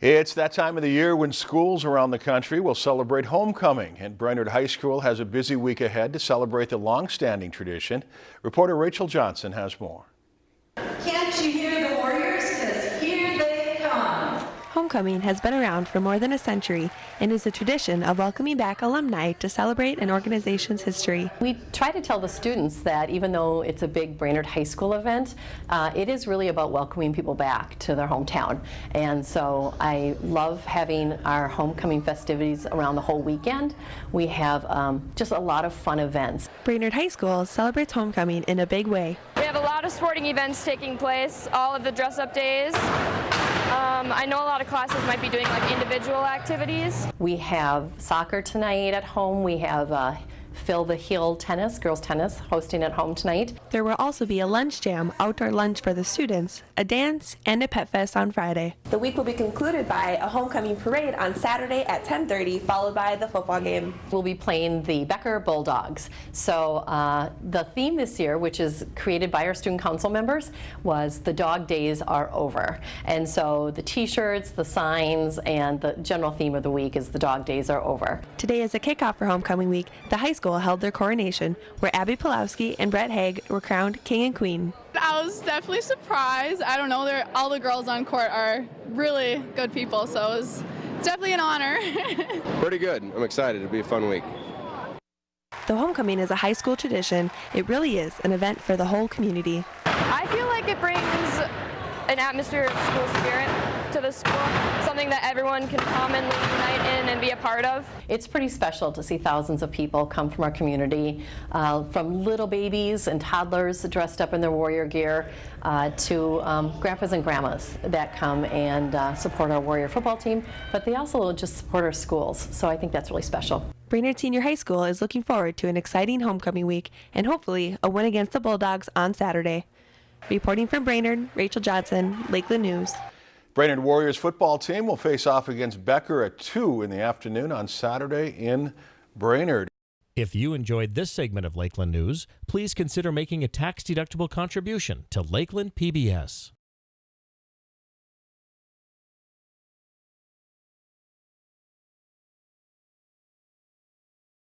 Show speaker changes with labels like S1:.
S1: It's that time of the year when schools around the country will celebrate homecoming, and Brainerd High School has a busy week ahead to celebrate the long-standing tradition. Reporter Rachel Johnson has more.
S2: Can't you hear
S3: Homecoming has been around for more than a century and is a tradition of welcoming back alumni to celebrate an organization's history.
S4: We try to tell the students that even though it's a big Brainerd High School event, uh, it is really about welcoming people back to their hometown. And so I love having our homecoming festivities around the whole weekend. We have um, just a lot of fun events.
S3: Brainerd High School celebrates homecoming in a big way.
S5: We have a lot of sporting events taking place, all of the dress-up days. I know a lot of classes might be doing like individual activities.
S4: We have soccer tonight at home. We have uh, Fill the Hill tennis, girls tennis, hosting at home tonight.
S3: There will also be a lunch jam, outdoor lunch for the students, a dance, and a pet fest on Friday.
S6: The week will be concluded by a homecoming parade on Saturday at 10:30, followed by the football game.
S4: We'll be playing the Becker Bulldogs. So uh, the theme this year, which is created by our student council members, was the dog days are over. And so the t-shirts, the signs, and the general theme of the week is the dog days are over.
S3: Today is a kickoff for homecoming week. The high school held their coronation, where Abby Pulowski and Brett Haig were crowned king and queen.
S7: I was definitely surprised. I don't know, all the girls on court are really good people, so it was definitely an honor.
S8: Pretty good. I'm excited. It'll be a fun week.
S3: The homecoming is a high school tradition, it really is an event for the whole community.
S5: I feel like it brings an atmosphere of school spirit to the school, something that everyone can commonly unite in and be a part of.
S4: It's pretty special to see thousands of people come from our community, uh, from little babies and toddlers dressed up in their warrior gear uh, to um, grandpas and grandmas that come and uh, support our warrior football team, but they also just support our schools, so I think that's really special.
S3: Brainerd Senior High School is looking forward to an exciting homecoming week and hopefully a win against the Bulldogs on Saturday. Reporting from Brainerd, Rachel Johnson, Lakeland News.
S1: Brainerd Warriors football team will face off against Becker at 2 in the afternoon on Saturday in Brainerd.
S9: If you enjoyed this segment of Lakeland News, please consider making a tax-deductible contribution to Lakeland PBS.